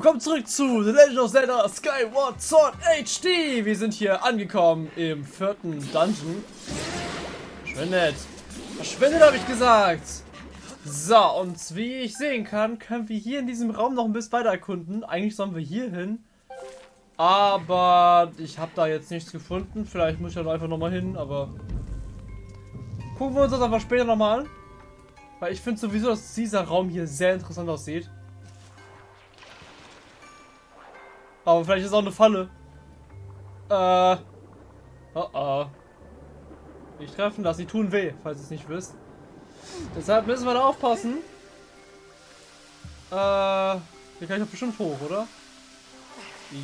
Willkommen zurück zu The Legend of Zelda Skyward Sword HD. Wir sind hier angekommen im vierten Dungeon. Verschwindet. Verschwindet, habe ich gesagt. So, und wie ich sehen kann, können wir hier in diesem Raum noch ein bisschen weiter erkunden. Eigentlich sollen wir hier hin. Aber ich habe da jetzt nichts gefunden. Vielleicht muss ich da einfach nochmal hin, aber... Gucken wir uns das einfach später nochmal an. Weil ich finde sowieso, dass dieser Raum hier sehr interessant aussieht. Aber vielleicht ist auch eine Falle. Äh. Oh oh. Nicht treffen, dass sie tun weh, falls ihr es nicht wisst. Deshalb müssen wir da aufpassen. Äh. Hier kann ich doch bestimmt hoch, oder?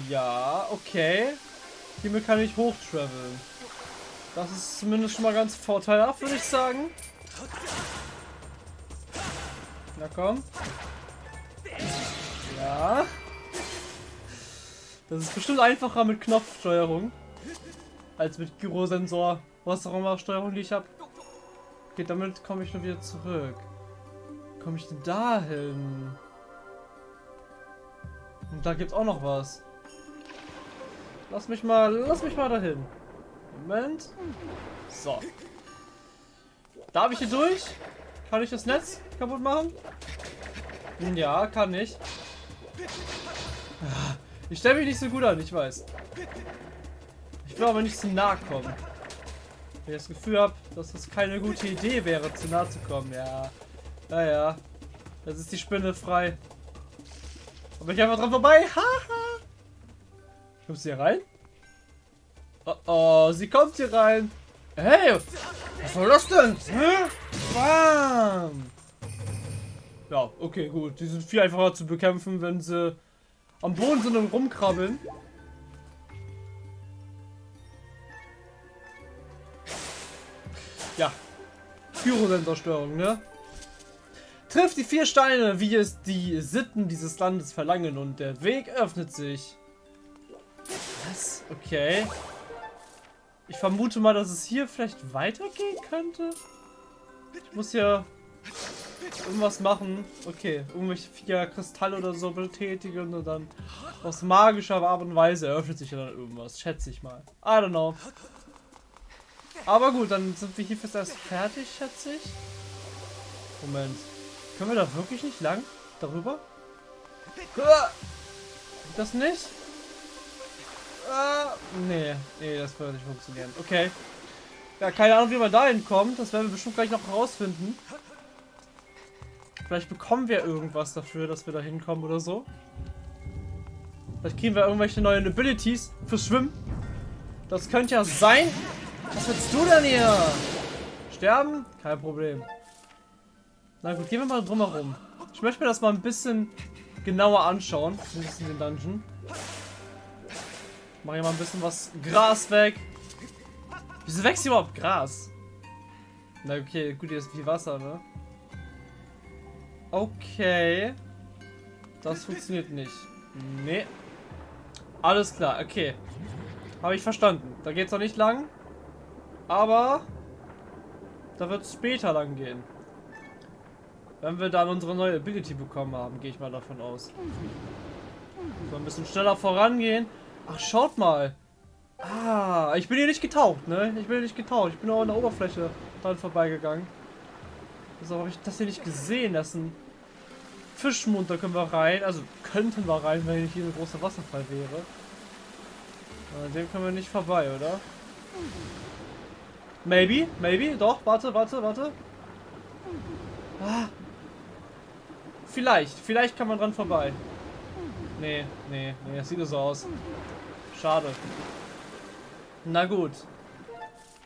Ja, okay. Hiermit kann ich hoch traveln. Das ist zumindest schon mal ganz vorteilhaft, würde ich sagen. Na komm. Ja. Das ist bestimmt einfacher mit Knopfsteuerung. Als mit Gyrosensor. Was auch immer Steuerung die ich habe. Okay, damit komme ich nur wieder zurück. Komme ich denn dahin? Und da gibt es auch noch was. Lass mich mal, lass mich mal dahin. Moment. So. Darf ich hier durch? Kann ich das Netz kaputt machen? Ja, kann ich. Ich stelle mich nicht so gut an, ich weiß. Ich will aber nicht zu nah kommen. Wenn ich das Gefühl habe, dass das keine gute Idee wäre, zu nah zu kommen. Ja. Naja. Jetzt ist die Spinne frei. Aber ich einfach dran vorbei. Haha. Kommt sie hier rein? Oh oh, sie kommt hier rein. Hey, was soll das denn? Hä? Bam. Ja, okay, gut. Die sind viel einfacher zu bekämpfen, wenn sie am Boden sind und rumkrabbeln. Ja. Pyrosensorstörung, ne? Trifft die vier Steine, wie es die Sitten dieses Landes verlangen und der Weg öffnet sich. Was? Okay. Ich vermute mal, dass es hier vielleicht weitergehen könnte. Ich muss hier irgendwas machen. Okay, irgendwelche vier Kristalle oder so betätigen und dann aus magischer Art und Weise eröffnet sich dann irgendwas. Schätze ich mal. I don't know. Aber gut, dann sind wir hier fast erst fertig, schätze ich. Moment. Können wir da wirklich nicht lang? Darüber? Das nicht? Äh, nee, nee, das wird nicht funktionieren. Okay. Ja, keine Ahnung, wie man da hinkommt. Das werden wir bestimmt gleich noch herausfinden. Vielleicht bekommen wir irgendwas dafür, dass wir da hinkommen oder so. Vielleicht kriegen wir irgendwelche neuen Abilities fürs Schwimmen. Das könnte ja sein. Was willst du denn hier? Sterben? Kein Problem. Na gut, gehen wir mal drumherum. Ich möchte mir das mal ein bisschen genauer anschauen. Zumindest in den Dungeon. Mach hier mal ein bisschen was Gras weg. Wieso wächst hier überhaupt Gras? Na okay, gut, hier ist viel Wasser, ne? Okay. Das funktioniert nicht. Nee. Alles klar, okay. Habe ich verstanden. Da geht es noch nicht lang. Aber da wird es später lang gehen. Wenn wir dann unsere neue Ability bekommen haben, gehe ich mal davon aus. So ein bisschen schneller vorangehen. Ach, schaut mal. Ah, ich bin hier nicht getaucht, ne? Ich bin hier nicht getaucht. Ich bin auch an der Oberfläche dran vorbeigegangen. Wieso habe ich das hier nicht gesehen? Das ist ein Fischmund, da können wir rein. Also könnten wir rein, wenn hier ein großer Wasserfall wäre. An dem können wir nicht vorbei, oder? Maybe, maybe, doch, warte, warte, warte. Ah. Vielleicht, vielleicht kann man dran vorbei. Nee, nee, nee, das sieht so aus. Schade. Na gut.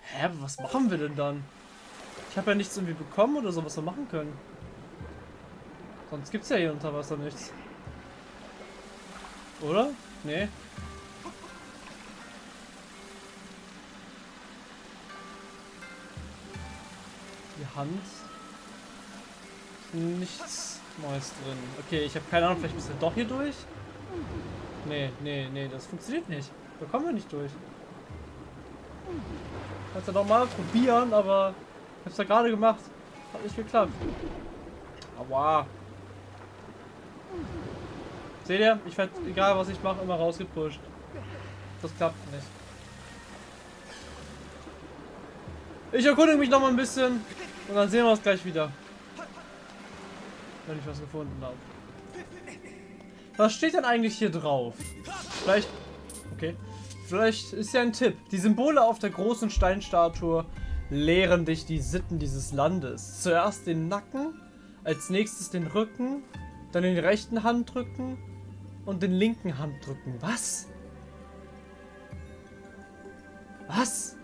Hä, was machen wir denn dann? Ich habe ja nichts irgendwie bekommen oder so, was wir machen können. Sonst gibt es ja hier unter Wasser nichts. Oder? Nee. Die Hand. Nichts Neues drin. Okay, ich habe keine Ahnung, vielleicht müssen wir doch hier durch? Nee, nee, nee, das funktioniert nicht. Da kommen wir nicht durch. Kannst ja nochmal probieren, aber ich hab's ja gerade gemacht. Hat nicht geklappt. Aua. Seht ihr? Ich werde, egal was ich mache, immer rausgepusht. Das klappt nicht. Ich erkundige mich noch mal ein bisschen und dann sehen wir uns gleich wieder. Wenn ich was gefunden habe. Was steht denn eigentlich hier drauf? Vielleicht... Okay. Vielleicht ist ja ein Tipp. Die Symbole auf der großen Steinstatue lehren dich die Sitten dieses Landes. Zuerst den Nacken, als nächstes den Rücken, dann den rechten Handrücken und den linken Handrücken. Was? Was?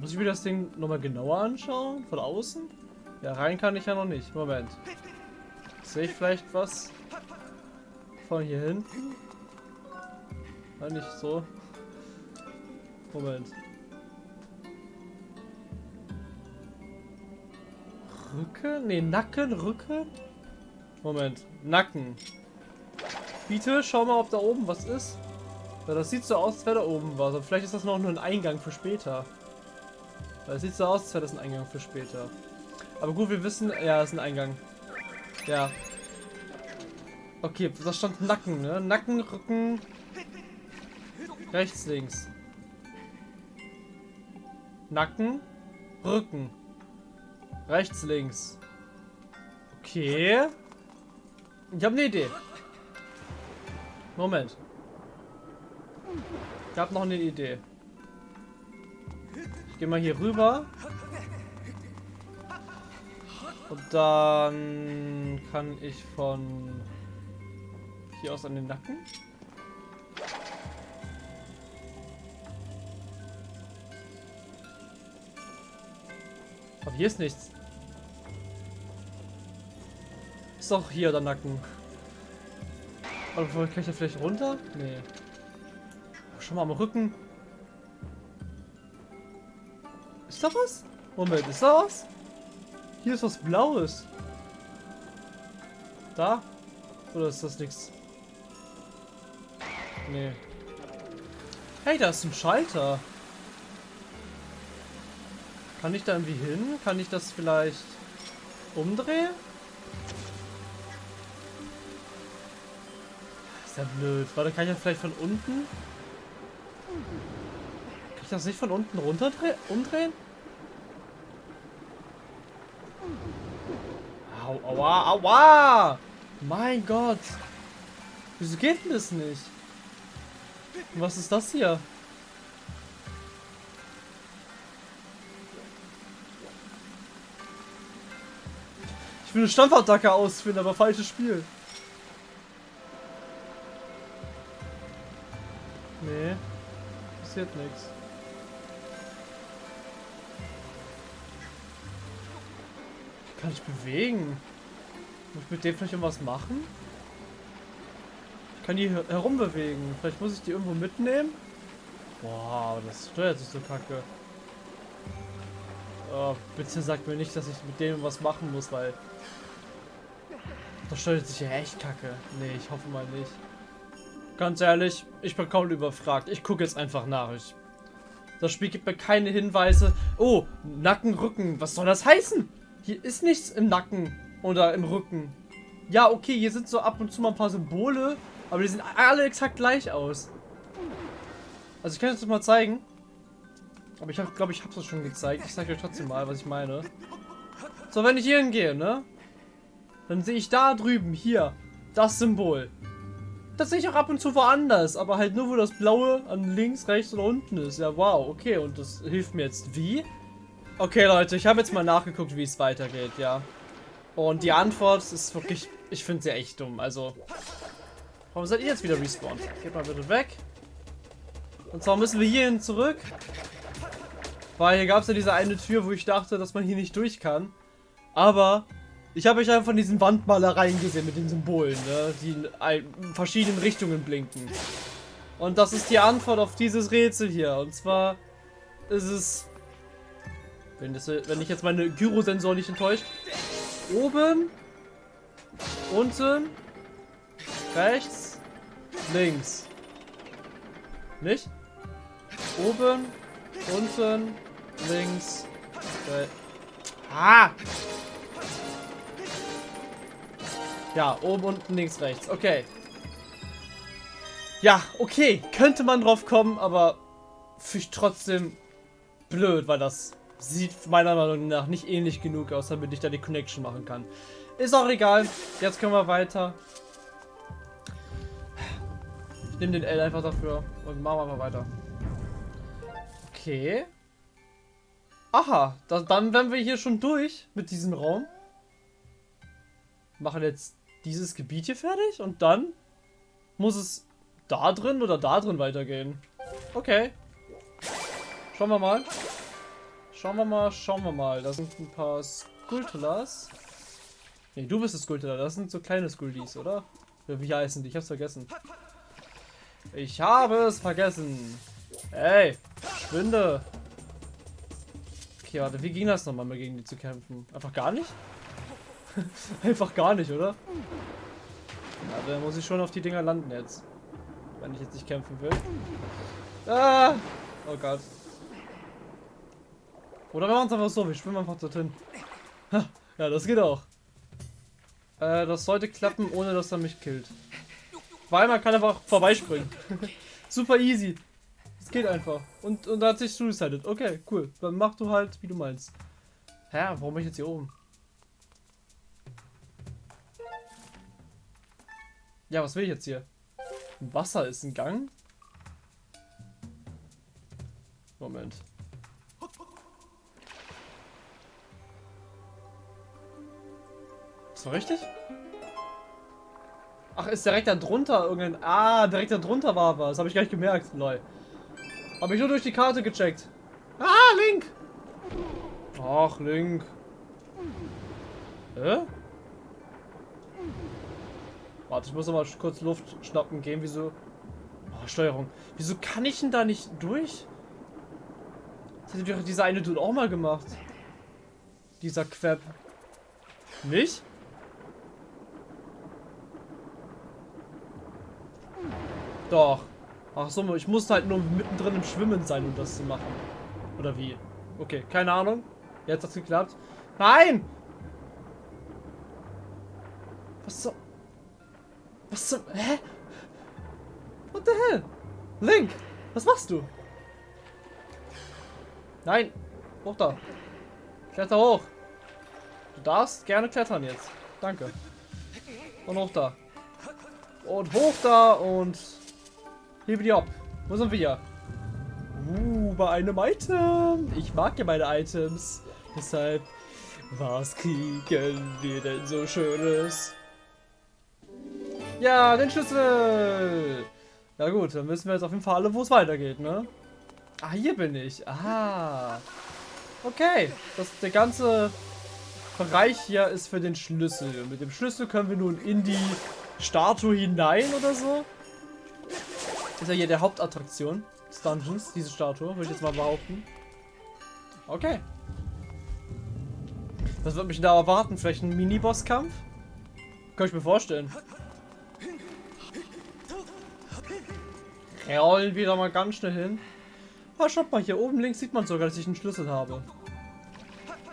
Muss ich mir das Ding nochmal genauer anschauen? Von außen? Ja, rein kann ich ja noch nicht. Moment. Sehe ich vielleicht was? Von hier hinten? War nicht so. Moment. Rücken? Ne, Nacken, Rücken? Moment. Nacken. Bitte, schau mal, ob da oben was ist. Ja, das sieht so aus, als wäre da oben was. Aber vielleicht ist das noch nur ein Eingang für später. Das sieht so aus, als wäre das ein Eingang für später. Aber gut, wir wissen... Ja, das ist ein Eingang. Ja. Okay, da stand Nacken, ne? Nacken, Rücken... Rechts, links. Nacken, Rücken. Rechts, links. Okay. Ich habe eine Idee. Moment. Ich habe noch eine Idee. Ich gehe mal hier rüber. Und dann kann ich von hier aus an den Nacken. Aber hier ist nichts. Ist doch hier der Nacken. Aber kann ich da vielleicht runter? Nee. Schon mal am Rücken. Ist da was? Moment, ist da was? Hier ist was Blaues. Da? Oder ist das nichts? Nee. Hey, da ist ein Schalter. Kann ich da irgendwie hin? Kann ich das vielleicht umdrehen? Ist ja blöd. Warte, kann ich das vielleicht von unten? Kann ich das nicht von unten runter umdrehen? Au, aua, aua! Mein Gott! Wieso geht denn das nicht? Was ist das hier? Will eine Stampfattacke ausführen, aber falsches Spiel. Nee, passiert nichts. Kann ich bewegen? Muss ich mit dem vielleicht irgendwas machen? Ich kann die herumbewegen. Vielleicht muss ich die irgendwo mitnehmen? Boah, das steuert sich so kacke. Oh, bitte sagt mir nicht, dass ich mit dem was machen muss, weil... Das steuert sich ja echt kacke. Nee, ich hoffe mal nicht. Ganz ehrlich, ich bin kaum überfragt. Ich gucke jetzt einfach nach. Ich, das Spiel gibt mir keine Hinweise. Oh, Nacken, Rücken. Was soll das heißen? Hier ist nichts im Nacken oder im Rücken. Ja, okay, hier sind so ab und zu mal ein paar Symbole, aber die sehen alle exakt gleich aus. Also ich kann das mal zeigen. Aber ich glaube, ich habe es schon gezeigt. Ich zeige euch trotzdem mal, was ich meine. So, wenn ich hier hingehe, ne? Dann sehe ich da drüben, hier, das Symbol. Das sehe ich auch ab und zu woanders, aber halt nur, wo das Blaue an links, rechts oder unten ist. Ja, wow, okay. Und das hilft mir jetzt wie? Okay, Leute, ich habe jetzt mal nachgeguckt, wie es weitergeht, ja. Und die Antwort ist wirklich, ich finde sie echt dumm. Also, warum seid ihr jetzt wieder respawned? Geht mal bitte weg. Und zwar müssen wir hierhin zurück. Weil hier gab es ja diese eine Tür, wo ich dachte, dass man hier nicht durch kann. Aber ich habe euch einfach von diesen Wandmalereien gesehen mit den Symbolen, ne, die in verschiedenen Richtungen blinken. Und das ist die Antwort auf dieses Rätsel hier. Und zwar ist es wenn, das, wenn ich jetzt meine Gyrosensor nicht enttäuscht. Oben. Unten. Rechts. Links. Nicht? Oben. Unten. Links. Äh. Ah! Ja, oben, unten, links, rechts. Okay. Ja, okay. Könnte man drauf kommen, aber finde ich trotzdem blöd, weil das sieht meiner Meinung nach nicht ähnlich genug aus, damit ich da die Connection machen kann. Ist auch egal. Jetzt können wir weiter. Ich nehme den L einfach dafür und machen wir mal weiter. Okay. Aha, das, dann wären wir hier schon durch mit diesem Raum. Machen jetzt dieses Gebiet hier fertig und dann muss es da drin oder da drin weitergehen. Okay. Schauen wir mal. Schauen wir mal, schauen wir mal. Da sind ein paar Skultulas. Ne, du bist das Skultula. Das sind so kleine Skuldis, oder? Wie heißen die? Ich hab's vergessen. Ich habe es vergessen. Ey, schwinde. Okay, warte, wie ging das nochmal, mal gegen die zu kämpfen? Einfach gar nicht? Einfach gar nicht, oder? Ja, dann muss ich schon auf die Dinger landen jetzt. Wenn ich jetzt nicht kämpfen will. Ah! Oh Gott. Oder wir machen es einfach so, wir schwimmen einfach dorthin. Ja, das geht auch. Äh, das sollte klappen, ohne dass er mich killt. Weil man kann einfach vorbeispringen. Super easy. Geht einfach. Und, und hat sich suicided. Okay, cool. Dann mach du halt, wie du meinst. Hä, warum bin ich jetzt hier oben? Ja, was will ich jetzt hier? Wasser ist ein Gang? Moment. Das war richtig? Ach, ist direkt da drunter irgendein... Ah, direkt da drunter war was. Habe ich gar nicht gemerkt. Lol. Habe ich nur durch die Karte gecheckt. Ah, Link! Ach, Link. Hä? Warte, ich muss mal kurz Luft schnappen gehen. Wieso? Oh, Steuerung. Wieso kann ich denn da nicht durch? Das hat doch dieser eine Dude auch mal gemacht. Dieser Queb. Nicht? Doch. Ach so, ich musste halt nur mittendrin im Schwimmen sein, um das zu machen. Oder wie? Okay, keine Ahnung. Jetzt hat's geklappt. Nein! Was so? Was zum... Hä? What the hell? Link! Was machst du? Nein! Hoch da! Kletter hoch! Du darfst gerne klettern jetzt. Danke. Und hoch da. Und hoch da und... Hebe die ab. Wo sind wir? Uh, bei einem Item. Ich mag ja meine Items. Deshalb, was kriegen wir denn so Schönes? Ja, den Schlüssel. Ja gut, dann wissen wir jetzt auf jeden Fall alle, wo es weitergeht, ne? Ah, hier bin ich. Aha. Okay, das, der ganze Bereich hier ist für den Schlüssel. Und mit dem Schlüssel können wir nun in die Statue hinein oder so. Ist ja hier der Hauptattraktion des Dungeons, diese Statue, würde ich jetzt mal behaupten. Okay. Was wird mich da erwarten? Vielleicht ein Mini-Boss-Kampf? Kann ich mir vorstellen. Rollen wieder mal ganz schnell hin. Ah, schaut mal, hier oben links sieht man sogar, dass ich einen Schlüssel habe.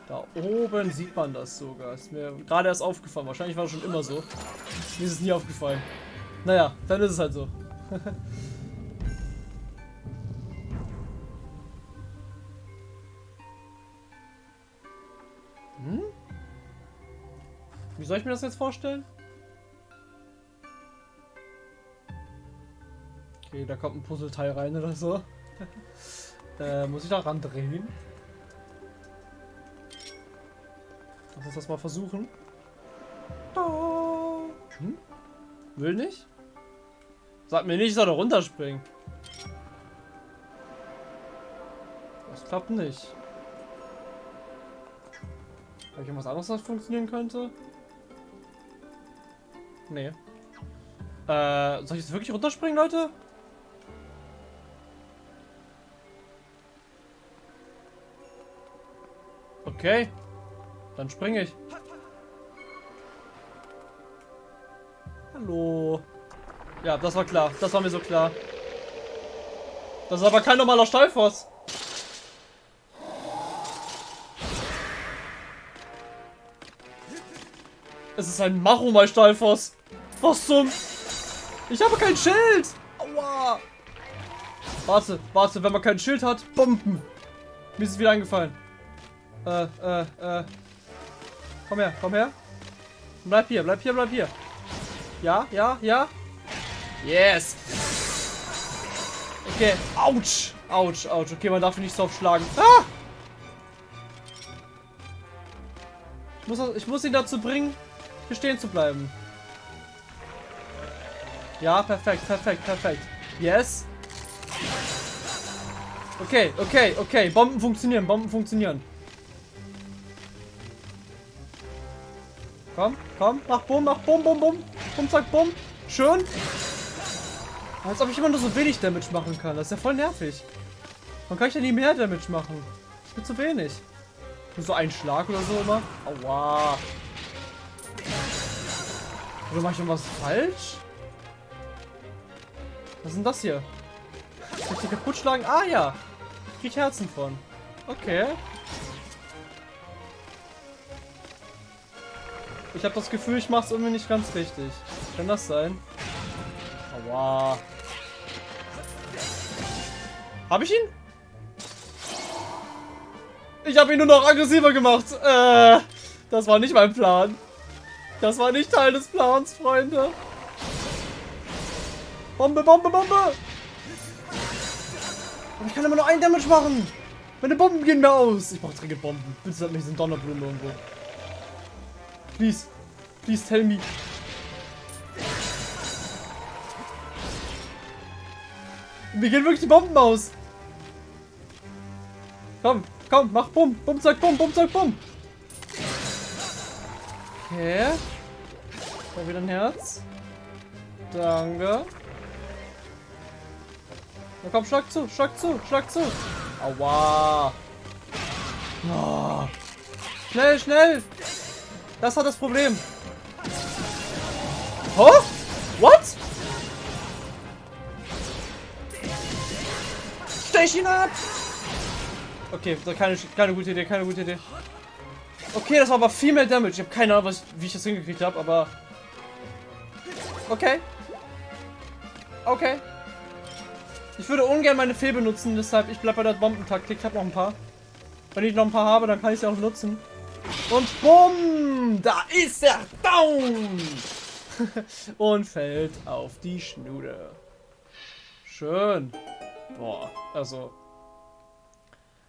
Da oben sieht man das sogar. Ist mir gerade erst aufgefallen. Wahrscheinlich war es schon immer so. Mir ist es nie aufgefallen. Naja, dann ist es halt so. Wie soll ich mir das jetzt vorstellen? Okay, da kommt ein Puzzleteil rein oder so. äh, muss ich da ran drehen? Lass uns das mal versuchen. Hm? Will nicht? Sag mir nicht, ich soll da runterspringen. Das klappt nicht. Habe ich irgendwas anderes, was funktionieren könnte? Nee. Äh, soll ich jetzt wirklich runterspringen, Leute? Okay. Dann springe ich. Hallo. Ja, das war klar. Das war mir so klar. Das ist aber kein normaler Steilfoss. Ist ein Maromai Stahlfoss. Was zum... Ich habe kein Schild. Aua. Warte, warte, wenn man kein Schild hat, Bomben. Mir ist es wieder eingefallen. Äh, äh, äh. Komm her, komm her. Bleib hier, bleib hier, bleib hier. Ja, ja, ja. Yes. Okay. Autsch. Autsch, autsch. Okay, man darf ihn nicht so aufschlagen. Ah! Ich muss, ich muss ihn dazu bringen, hier stehen zu bleiben. Ja, perfekt, perfekt, perfekt. Yes. Okay, okay, okay. Bomben funktionieren, Bomben funktionieren. Komm, komm, mach Bumm, mach Bumm, Bumm, Bumm. Bumm, zack, Bumm. Schön. Als ob ich immer nur so wenig Damage machen kann. Das ist ja voll nervig. Man kann ich ja nie mehr Damage machen. Ich bin zu wenig. Nur so ein Schlag oder so immer. Aua. Oder mache ich irgendwas falsch? Was ist denn das hier? Soll ich die kaputt schlagen? Ah ja. Krieg Herzen von. Okay. Ich habe das Gefühl, ich mache es irgendwie nicht ganz richtig. Kann das sein? Aua. Hab ich ihn? Ich habe ihn nur noch aggressiver gemacht. Äh, das war nicht mein Plan. Das war nicht Teil des Plans, Freunde. Bombe, Bombe, Bombe. Und ich kann immer nur einen Damage machen. Meine Bomben gehen mir aus. Ich brauche dringend Bomben. Bitte sag mir, sind Donnerblumen irgendwo. Please. Please tell me. Mir gehen wirklich die Bomben aus. Komm, komm, mach Bumm. Bumm, zack, Bumm, Bumm, zack, Bumm. Okay. Da wieder ein Herz. Danke. Na komm, schlag zu, schlag zu, schlag zu. Aua. Oh. Schnell, schnell. Das war das Problem. Oh? What? Stech ihn ab! Okay, keine, keine gute Idee, keine gute Idee. Okay, das war aber viel mehr Damage. Ich habe keine Ahnung, was, wie ich das hingekriegt habe, aber... Okay. Okay. Ich würde ungern meine Fee benutzen, deshalb ich bleibe bei der Bombentaktik. Ich habe noch ein paar. Wenn ich noch ein paar habe, dann kann ich sie auch nutzen. Und bumm! Da ist er down! Und fällt auf die Schnude. Schön. Boah, also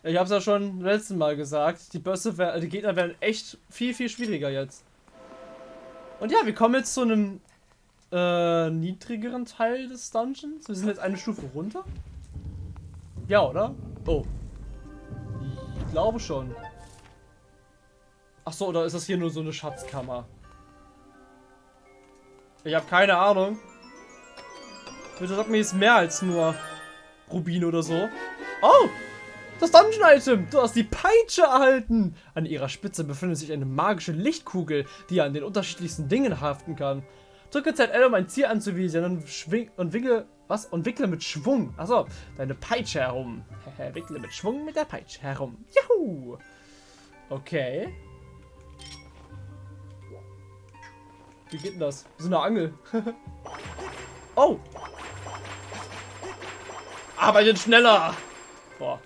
ich habe es ja schon letzten Mal gesagt, die Bösse, die Gegner werden echt viel, viel schwieriger jetzt. Und ja, wir kommen jetzt zu einem äh, niedrigeren Teil des Dungeons. Wir sind jetzt eine Stufe runter. Ja, oder? Oh. Ich glaube schon. Ach so, oder ist das hier nur so eine Schatzkammer? Ich habe keine Ahnung. Bitte sag mir, ist mehr als nur Rubin oder so. Oh! Das Dungeon-Item! Du hast die Peitsche erhalten! An ihrer Spitze befindet sich eine magische Lichtkugel, die an den unterschiedlichsten Dingen haften kann. Drücke ZL, um ein Ziel anzuvisieren und, schwing und wickle, was? Und wickle mit Schwung. Achso, deine Peitsche herum. wickle mit Schwung mit der Peitsche herum. Juhu! Okay. Wie geht denn das? So eine Angel. oh! Arbeitet schneller! Boah.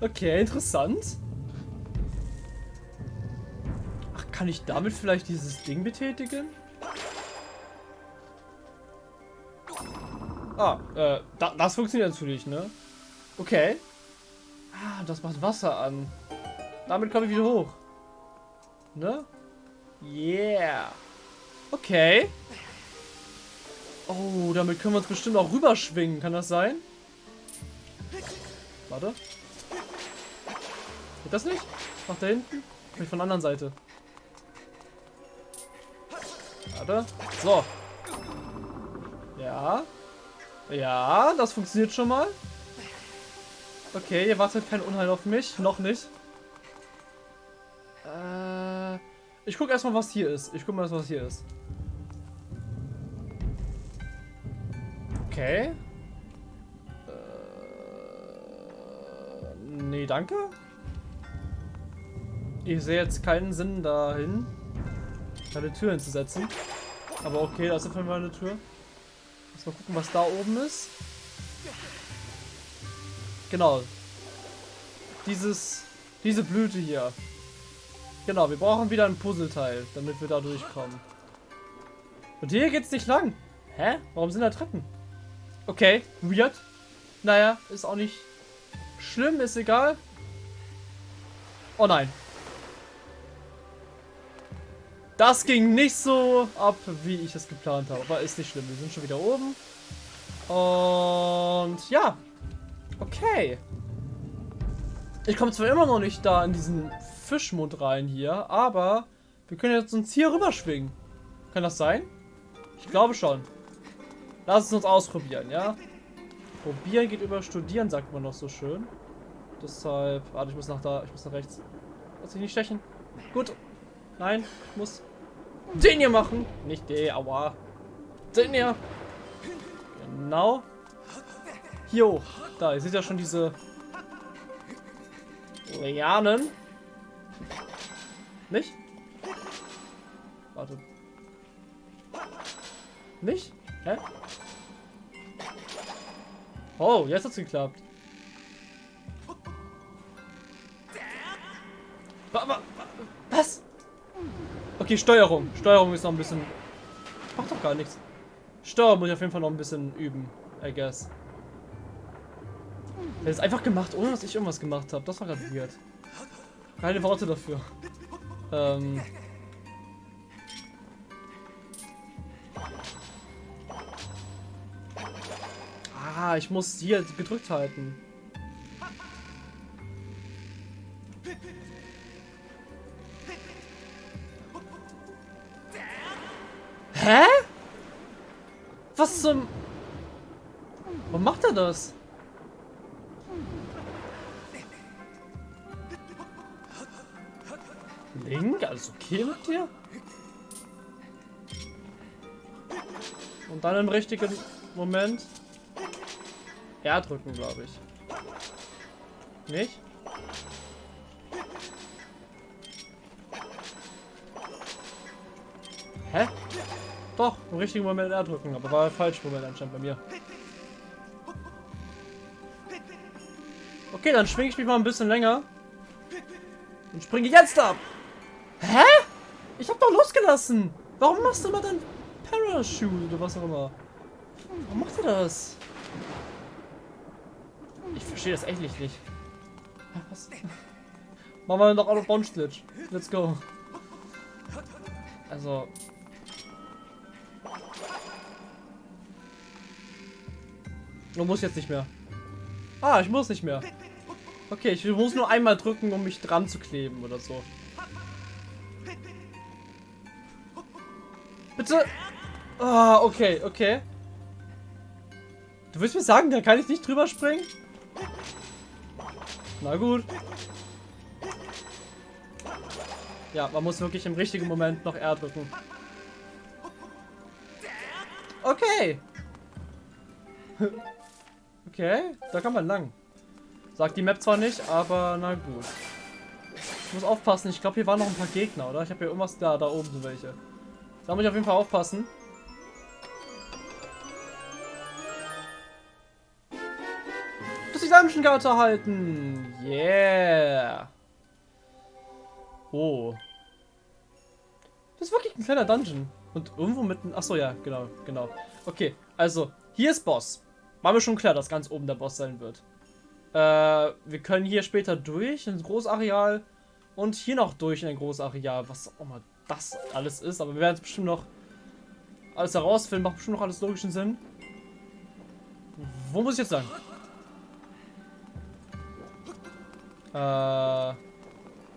Okay, interessant. Ach, kann ich damit vielleicht dieses Ding betätigen? Ah, äh, da, das funktioniert natürlich, ne? Okay. Ah, das macht Wasser an. Damit komme ich wieder hoch. Ne? Yeah. Okay. Oh, damit können wir uns bestimmt auch rüberschwingen. Kann das sein? Warte. Geht das nicht? Nach da hinten? Ich von der anderen Seite. Warte. So. Ja. Ja, das funktioniert schon mal. Okay, ihr wartet kein Unheil auf mich. Noch nicht. Äh, ich gucke erstmal, was hier ist. Ich gucke mal, was hier ist. Okay. Äh, nee, danke. Ich sehe jetzt keinen Sinn dahin. Eine Tür hinzusetzen. Aber okay, das ist jeden Fall eine Tür. Lass mal gucken, was da oben ist. Genau. Dieses, diese Blüte hier. Genau, wir brauchen wieder ein Puzzleteil, damit wir da durchkommen. Und hier geht's nicht lang. Hä? Warum sind da Treppen? Okay, weird. Naja, ist auch nicht schlimm, ist egal. Oh nein. Das ging nicht so ab, wie ich es geplant habe. Aber ist nicht schlimm. Wir sind schon wieder oben. Und ja. Okay. Ich komme zwar immer noch nicht da in diesen Fischmund rein hier, aber wir können jetzt uns hier rüberschwingen. Kann das sein? Ich glaube schon. Lass es uns ausprobieren, ja? Probieren geht über Studieren, sagt man noch so schön. Deshalb, warte, ich muss nach da, ich muss nach rechts. Lass ich nicht stechen. Gut. Nein, ich muss den hier machen. Nicht den, aua. Den hier. Genau. Hoch. Da, ihr seht ja schon diese Lianen. Nicht? Warte. Nicht? Hä? Oh, jetzt hat's geklappt. Was? Okay, Steuerung. Steuerung ist noch ein bisschen... Macht doch gar nichts. Steuerung muss ich auf jeden Fall noch ein bisschen üben, I guess. Er ist einfach gemacht, ohne dass ich irgendwas gemacht habe. Das war gerade weird. Keine Worte dafür. Ähm... Ah, ich muss hier gedrückt halten. Zum... Warum macht er das? Link, alles okay mit dir? Und dann im richtigen Moment R drücken, glaube ich. Nicht? Doch, im richtigen Moment R drücken, aber war falsch Moment anscheinend bei mir. Okay, dann schwinge ich mich mal ein bisschen länger. Und springe jetzt ab. Hä? Ich hab doch losgelassen. Warum machst du mal dein Parachute oder was auch immer? Warum macht er das? Ich verstehe das echt nicht. Was? Machen wir noch Out of Glitch. Let's go. Also. Du musst jetzt nicht mehr. Ah, ich muss nicht mehr. Okay, ich muss nur einmal drücken, um mich dran zu kleben oder so. Bitte. Ah, okay, okay. Du willst mir sagen, da kann ich nicht drüber springen? Na gut. Ja, man muss wirklich im richtigen Moment noch R drücken. Okay. Okay, da kann man lang. Sagt die Map zwar nicht, aber na gut. Ich muss aufpassen, ich glaube hier waren noch ein paar Gegner, oder? Ich habe hier irgendwas da, da oben sind welche. Da muss ich auf jeden Fall aufpassen. die Dungeon-Karte halten. Yeah. Oh. Das ist wirklich ein kleiner Dungeon. Und irgendwo mitten... Achso, ja, genau, genau. Okay, also, hier ist Boss. War mir schon klar, dass ganz oben der Boss sein wird. Äh, wir können hier später durch ins Großareal und hier noch durch in ein Großareal, was auch mal das alles ist. Aber wir werden es bestimmt noch alles herausfinden. Macht bestimmt noch alles logischen Sinn. Wo muss ich jetzt lang? Äh,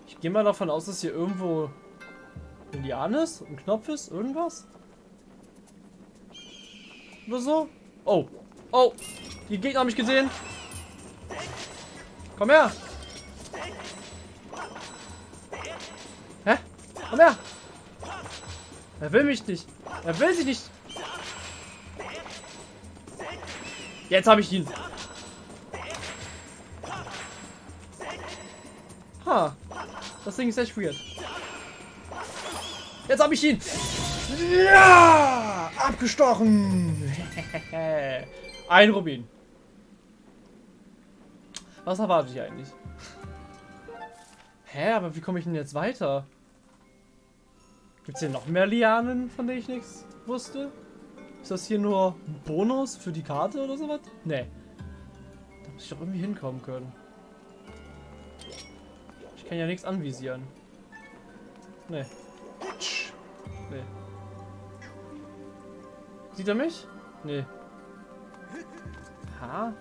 ich gehe mal davon aus, dass hier irgendwo ein Lian ist, ein Knopf ist, irgendwas. Oder so. Oh. Oh. Die Gegner haben mich gesehen. Komm her. Hä? Komm her. Er will mich nicht. Er will sich nicht. Jetzt habe ich ihn. Ha. Das Ding ist echt weird. Jetzt habe ich ihn. Ja! Abgestochen. Ein Rubin. Was erwarte ich eigentlich? Hä, aber wie komme ich denn jetzt weiter? Gibt es hier noch mehr Lianen, von denen ich nichts wusste? Ist das hier nur ein Bonus für die Karte oder sowas? Nee. Da muss ich doch irgendwie hinkommen können. Ich kann ja nichts anvisieren. Nee. Nee. Sieht er mich? Nee. Ha?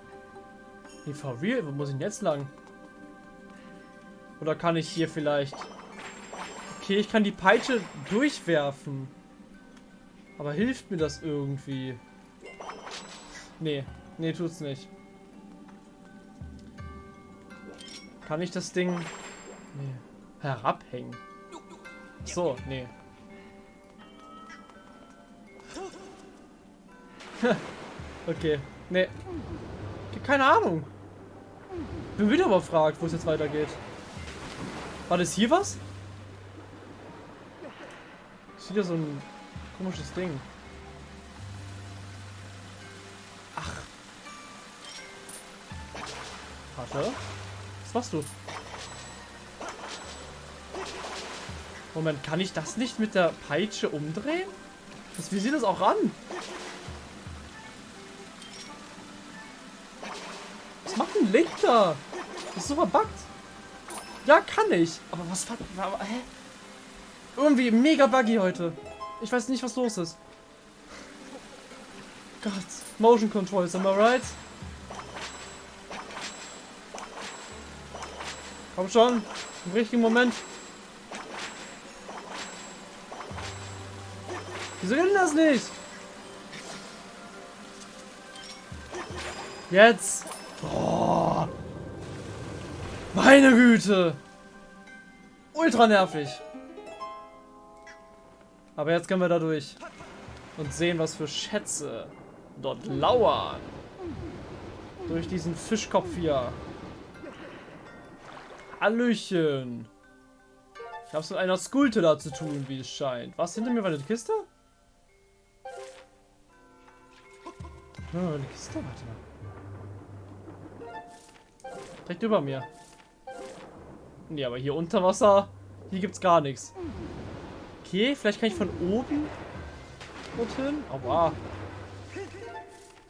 Nee, for? Wo muss ich denn jetzt lang? Oder kann ich hier vielleicht... Okay, ich kann die Peitsche durchwerfen. Aber hilft mir das irgendwie? Nee. Nee, tut's nicht. Kann ich das Ding... Nee. Herabhängen? So, nee. okay. Nee. Keine Ahnung. Bin wieder überfragt, wo es jetzt weitergeht. War das hier was? Ist wieder so ein komisches Ding. Ach. Warte. Was machst du? Moment, kann ich das nicht mit der Peitsche umdrehen? Das, wie sieht das auch an? Da? Das ist verbuggt. Ja, kann ich. Aber was... Aber, hä? Irgendwie mega buggy heute. Ich weiß nicht, was los ist. Gott. Motion Controls, am I right? Komm schon. Im richtigen Moment. Wieso denn das nicht? Jetzt. Oh. Meine Güte. Ultra nervig. Aber jetzt können wir da durch. Und sehen, was für Schätze dort lauern. Durch diesen Fischkopf hier. Hallöchen. Ich habe es mit einer Skulte da zu tun, wie es scheint. Was, hinter mir war eine Kiste? Oh, eine Kiste, warte mal. Direkt über mir. Nee, aber hier unter Wasser, hier gibt's gar nichts. Okay, vielleicht kann ich von oben dorthin. Aua.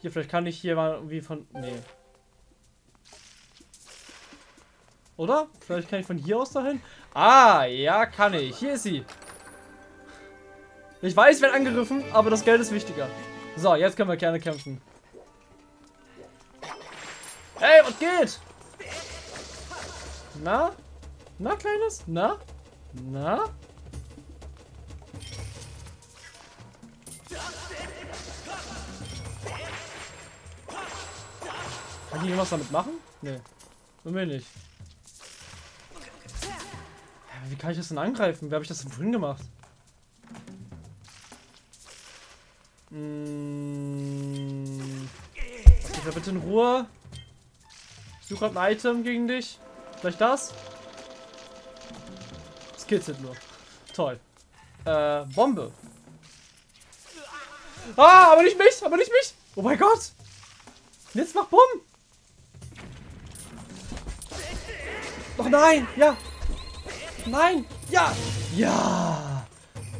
Hier, vielleicht kann ich hier mal irgendwie von... Nee. Oder? Vielleicht kann ich von hier aus dahin? Ah, ja, kann ich. Hier ist sie. Ich weiß, ich werde angegriffen, aber das Geld ist wichtiger. So, jetzt können wir gerne kämpfen. Hey, was geht? Na? Na, Kleines? Na? Na? Kann ich irgendwas damit machen? Nee. Mir nicht. Wie kann ich das denn angreifen? Wer habe ich das denn vorhin gemacht? Hm. Okay, bitte in Ruhe. Ich suche gerade ein Item gegen dich. Vielleicht das? Kitzelt nur. Toll. Äh, Bombe. Ah, aber nicht mich, aber nicht mich. Oh mein Gott. Jetzt mach Bumm. Doch nein, ja. Nein, ja. Ja.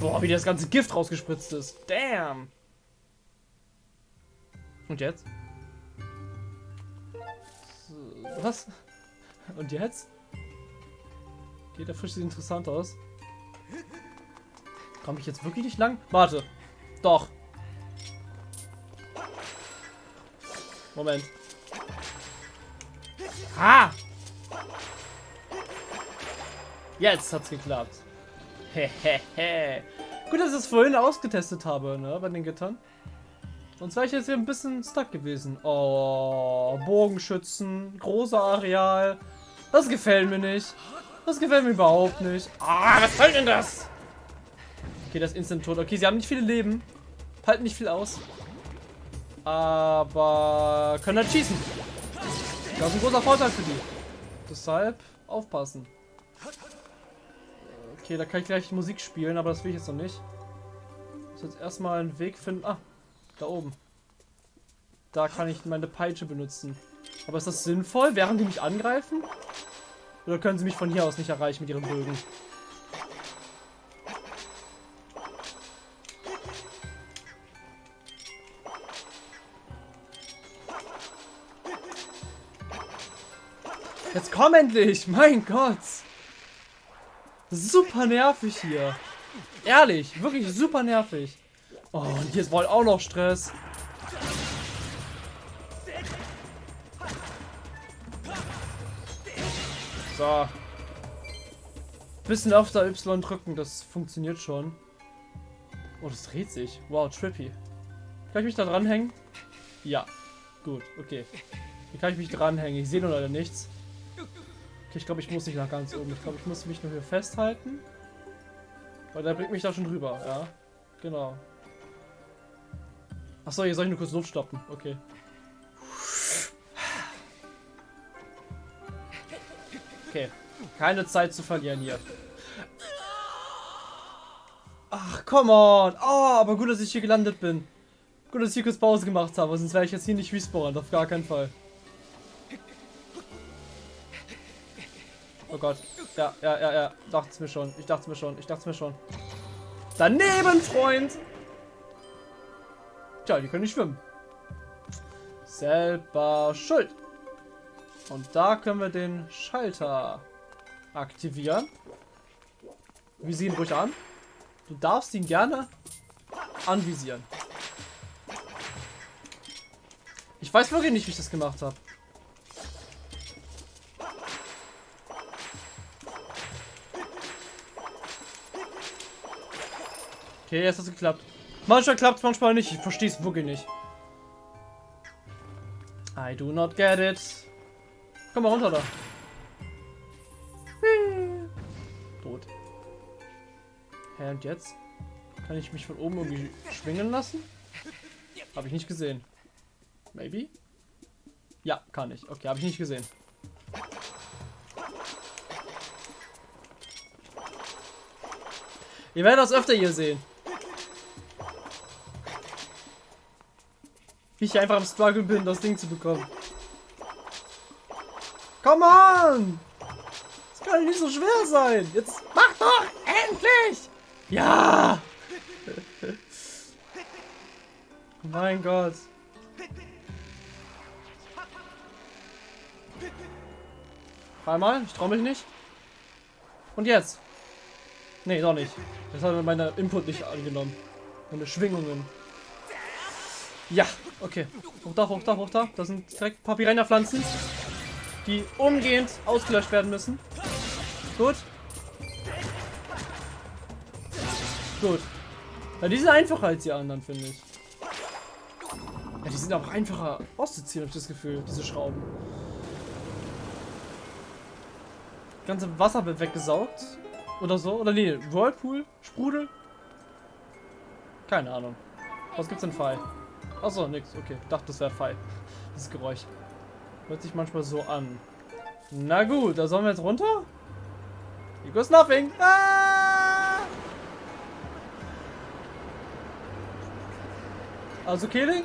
Boah, wie das ganze Gift rausgespritzt ist. Damn. Und jetzt? Was? Und jetzt? Geht der Fisch sieht interessant aus. Komme ich jetzt wirklich nicht lang? Warte. Doch. Moment. Ah! Jetzt hat's geklappt. Hehehe. Gut, dass ich es vorhin ausgetestet habe, ne, bei den Gittern. Sonst wäre ich jetzt hier ein bisschen stuck gewesen. Oh, Bogenschützen, großer Areal. Das gefällt mir nicht. Das gefällt mir überhaupt nicht. Ah, was soll denn das? Okay, das ist instant tot. Okay, sie haben nicht viele Leben. Halten nicht viel aus. Aber können halt schießen. Das ist ein großer Vorteil für die. Deshalb aufpassen. Okay, da kann ich gleich Musik spielen, aber das will ich jetzt noch nicht. Ich muss jetzt erstmal einen Weg finden. Ah, da oben. Da kann ich meine Peitsche benutzen. Aber ist das sinnvoll, während die mich angreifen? Oder können sie mich von hier aus nicht erreichen mit ihren Bögen? Jetzt komm endlich! Mein Gott! Super nervig hier. Ehrlich, wirklich super nervig. Oh, und ist wohl auch noch Stress. So. Bisschen öfter Y drücken, das funktioniert schon. Oh, das dreht sich. Wow, trippy. Kann ich mich da dranhängen? Ja. Gut, okay. Hier kann ich mich dranhängen. Ich sehe nur leider nichts. Okay, ich glaube, ich muss nicht nach ganz oben. Ich glaube, ich muss mich nur hier festhalten. Weil der bringt mich da schon drüber, ja. Genau. Achso, hier soll ich nur kurz Luft stoppen. Okay. Okay. Keine Zeit zu verlieren hier. Ach, come on. Oh, aber gut, dass ich hier gelandet bin. Gut, dass ich hier kurz Pause gemacht habe, sonst wäre ich jetzt hier nicht respawnen. Auf gar keinen Fall. Oh Gott. Ja, ja, ja, ja. Dachte es mir schon. Ich dachte es mir schon. Ich dachte es mir schon. Daneben, Freund! Tja, die können nicht schwimmen. Selber schuld. Und da können wir den Schalter aktivieren. Visieren ruhig an. Du darfst ihn gerne anvisieren. Ich weiß wirklich nicht, wie ich das gemacht habe. Okay, jetzt hat es geklappt. Manchmal klappt es, manchmal nicht. Ich verstehe es wirklich nicht. I do not get it. Komm mal runter da. Tot. Hä, und jetzt? Kann ich mich von oben irgendwie schwingen lassen? Habe ich nicht gesehen. Maybe? Ja, kann ich. Okay, habe ich nicht gesehen. Ihr werdet das öfter hier sehen. Wie ich einfach am Struggle bin, das Ding zu bekommen. Come on! Das kann nicht so schwer sein. Jetzt mach doch endlich! Ja! mein Gott. Einmal, ich traue mich nicht. Und jetzt? Nee, doch nicht. Das hat meine Input nicht angenommen. Meine Schwingungen. Ja, okay. Hoch da, hoch da, hoch da. Da sind direkt Piranha-Pflanzen, die umgehend ausgelöscht werden müssen. Gut. Gut. Ja, die sind einfacher als die anderen, finde ich. Ja, die sind auch einfacher auszuziehen, habe ich das Gefühl, diese Schrauben. Das ganze Wasser wird weggesaugt. Oder so. Oder nee, Whirlpool? Sprudel? Keine Ahnung. Was gibt's denn Fall? Achso, nix. Okay, dachte, das wäre Fall. Dieses Geräusch. Hört sich manchmal so an. Na gut, da sollen wir jetzt runter? Here goes nothing. Ah! Also Killing?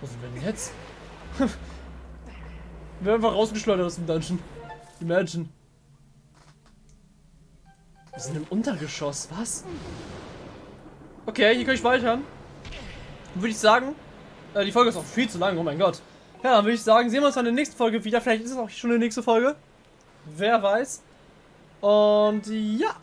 Wo sind wir denn jetzt? wir werden einfach rausgeschleudert aus dem Dungeon. Imagine. Wir sind im Untergeschoss, was? Okay, hier kann ich speichern. Würde ich sagen, äh, die Folge ist auch viel zu lang, oh mein Gott. Ja, dann würde ich sagen, sehen wir uns in der nächsten Folge wieder. Vielleicht ist es auch schon die nächste Folge. Wer weiß. Und ja.